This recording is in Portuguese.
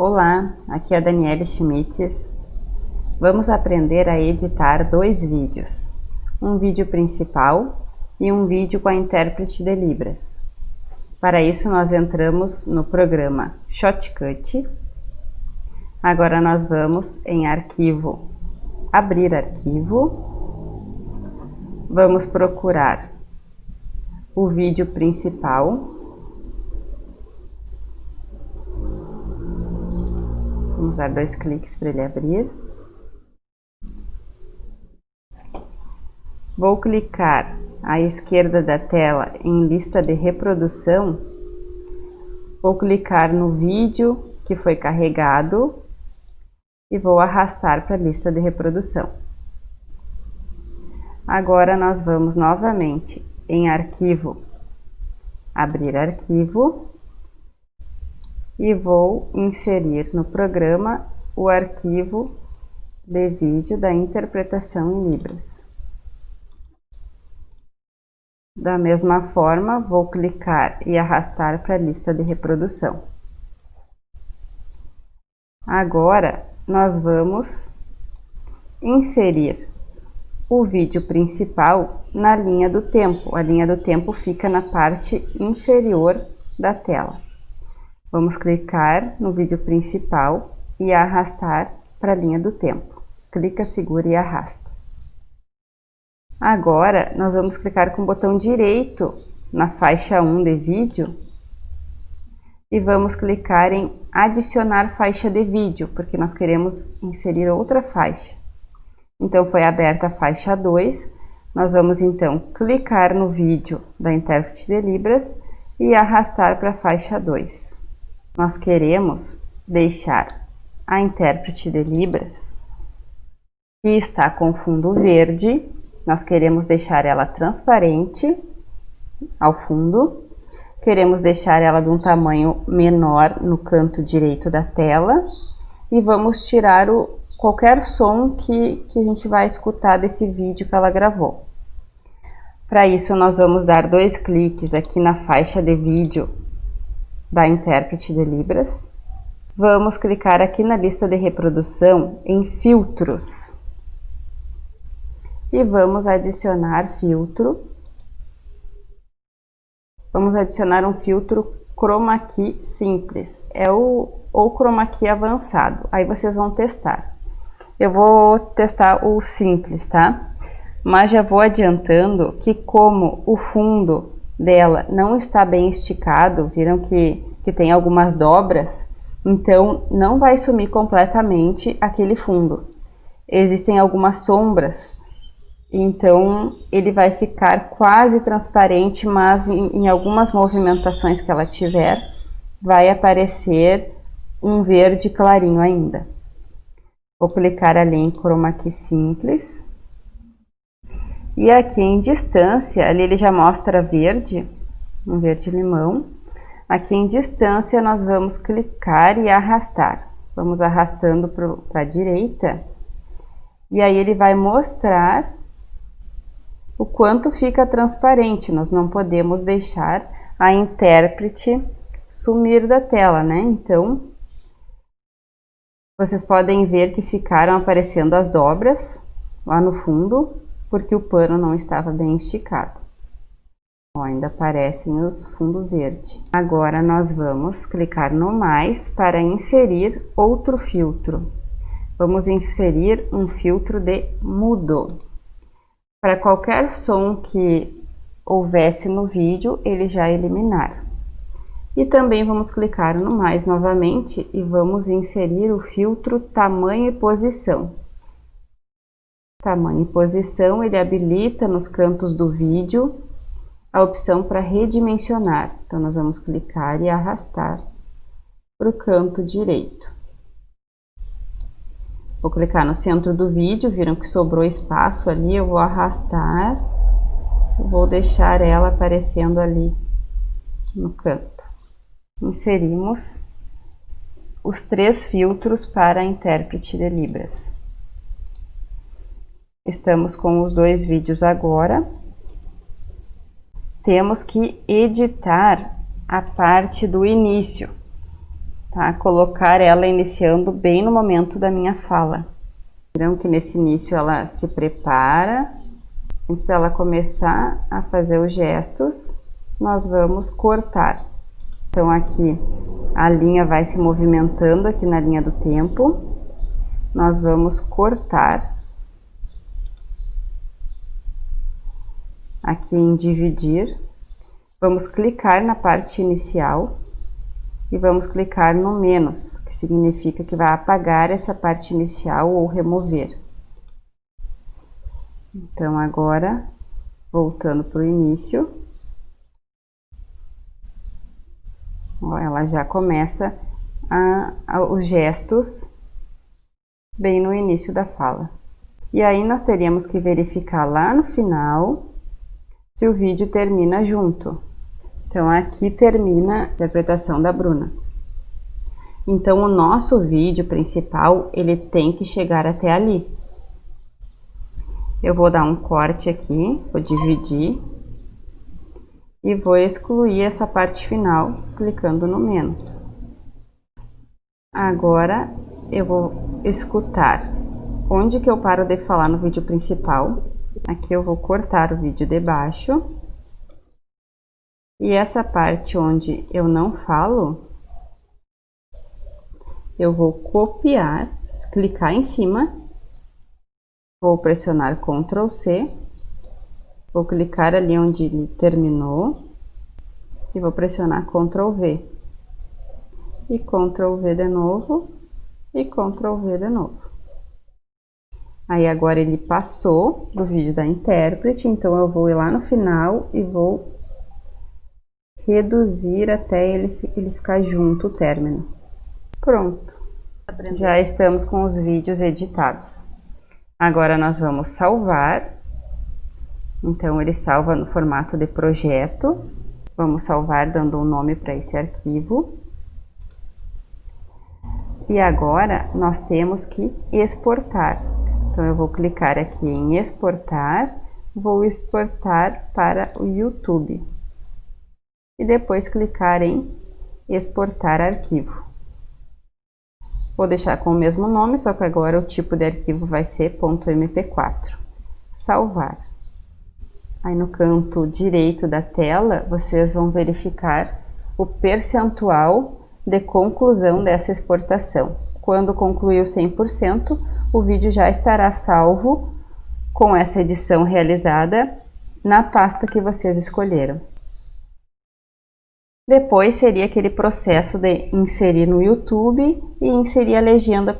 Olá, aqui é a Daniela Schmitz. Vamos aprender a editar dois vídeos, um vídeo principal e um vídeo com a intérprete de Libras. Para isso nós entramos no programa Shotcut. Agora nós vamos em arquivo, abrir arquivo. Vamos procurar o vídeo principal Vamos dar dois cliques para ele abrir. Vou clicar à esquerda da tela em lista de reprodução. Vou clicar no vídeo que foi carregado e vou arrastar para a lista de reprodução. Agora nós vamos novamente em arquivo, abrir arquivo e vou inserir no programa o arquivo de vídeo da interpretação em Libras. Da mesma forma, vou clicar e arrastar para a lista de reprodução. Agora, nós vamos inserir o vídeo principal na linha do tempo. A linha do tempo fica na parte inferior da tela. Vamos clicar no vídeo principal e arrastar para a linha do tempo. Clica, segura e arrasta. Agora, nós vamos clicar com o botão direito na faixa 1 de vídeo e vamos clicar em adicionar faixa de vídeo, porque nós queremos inserir outra faixa. Então, foi aberta a faixa 2, nós vamos então clicar no vídeo da intérprete de Libras e arrastar para a faixa 2 nós queremos deixar a intérprete de Libras, que está com fundo verde, nós queremos deixar ela transparente ao fundo, queremos deixar ela de um tamanho menor no canto direito da tela e vamos tirar o, qualquer som que, que a gente vai escutar desse vídeo que ela gravou. Para isso, nós vamos dar dois cliques aqui na faixa de vídeo da intérprete de Libras. Vamos clicar aqui na lista de reprodução em filtros. E vamos adicionar filtro. Vamos adicionar um filtro chroma key simples, é o ou chroma key avançado. Aí vocês vão testar. Eu vou testar o simples, tá? Mas já vou adiantando que como o fundo dela não está bem esticado, viram que, que tem algumas dobras, então não vai sumir completamente aquele fundo. Existem algumas sombras, então ele vai ficar quase transparente, mas em, em algumas movimentações que ela tiver, vai aparecer um verde clarinho ainda. Vou clicar ali em Chroma Key Simples. E aqui em distância, ali ele já mostra verde, um verde limão. Aqui em distância nós vamos clicar e arrastar. Vamos arrastando para a direita. E aí ele vai mostrar o quanto fica transparente. Nós não podemos deixar a intérprete sumir da tela, né? Então, vocês podem ver que ficaram aparecendo as dobras lá no fundo porque o pano não estava bem esticado. Ó, ainda aparecem os fundo verde. Agora nós vamos clicar no mais para inserir outro filtro. Vamos inserir um filtro de mudo. Para qualquer som que houvesse no vídeo, ele já eliminar. E também vamos clicar no mais novamente e vamos inserir o filtro tamanho e posição tamanho e posição, ele habilita nos cantos do vídeo a opção para redimensionar. Então, nós vamos clicar e arrastar para o canto direito. Vou clicar no centro do vídeo, viram que sobrou espaço ali, eu vou arrastar, vou deixar ela aparecendo ali no canto. Inserimos os três filtros para intérprete de Libras. Estamos com os dois vídeos agora. Temos que editar a parte do início. tá? Colocar ela iniciando bem no momento da minha fala. Viram que nesse início ela se prepara, antes dela começar a fazer os gestos, nós vamos cortar. Então aqui a linha vai se movimentando aqui na linha do tempo, nós vamos cortar. Aqui em dividir, vamos clicar na parte inicial e vamos clicar no menos, que significa que vai apagar essa parte inicial ou remover. Então, agora, voltando para o início, ó, ela já começa a, a, os gestos bem no início da fala. E aí, nós teríamos que verificar lá no final se o vídeo termina junto. Então, aqui termina a interpretação da Bruna. Então, o nosso vídeo principal, ele tem que chegar até ali. Eu vou dar um corte aqui, vou dividir e vou excluir essa parte final, clicando no menos. Agora, eu vou escutar onde que eu paro de falar no vídeo principal. Aqui eu vou cortar o vídeo de baixo. E essa parte onde eu não falo, eu vou copiar, clicar em cima, vou pressionar Ctrl C, vou clicar ali onde ele terminou. E vou pressionar Ctrl V. E Ctrl V de novo. E Ctrl V de novo. Aí agora ele passou do vídeo da intérprete, então eu vou ir lá no final e vou reduzir até ele, ele ficar junto o término. Pronto. Já estamos com os vídeos editados. Agora nós vamos salvar. Então ele salva no formato de projeto. Vamos salvar dando um nome para esse arquivo. E agora nós temos que exportar. Então eu vou clicar aqui em exportar, vou exportar para o YouTube e depois clicar em exportar arquivo. Vou deixar com o mesmo nome, só que agora o tipo de arquivo vai ser .mp4. Salvar. Aí no canto direito da tela, vocês vão verificar o percentual de conclusão dessa exportação. Quando concluiu 100%, o vídeo já estará salvo com essa edição realizada na pasta que vocês escolheram. Depois seria aquele processo de inserir no YouTube e inserir a legenda